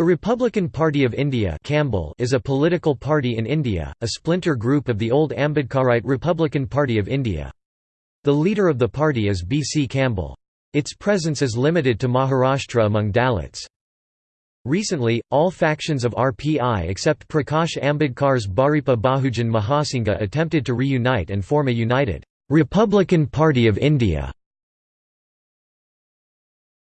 The Republican Party of India Kamble is a political party in India, a splinter group of the old Ambedkarite Republican Party of India. The leader of the party is B. C. Kamble. Its presence is limited to Maharashtra among Dalits. Recently, all factions of RPI except Prakash Ambedkar's Bharipa Bahujan Mahasangha attempted to reunite and form a united Republican Party of India.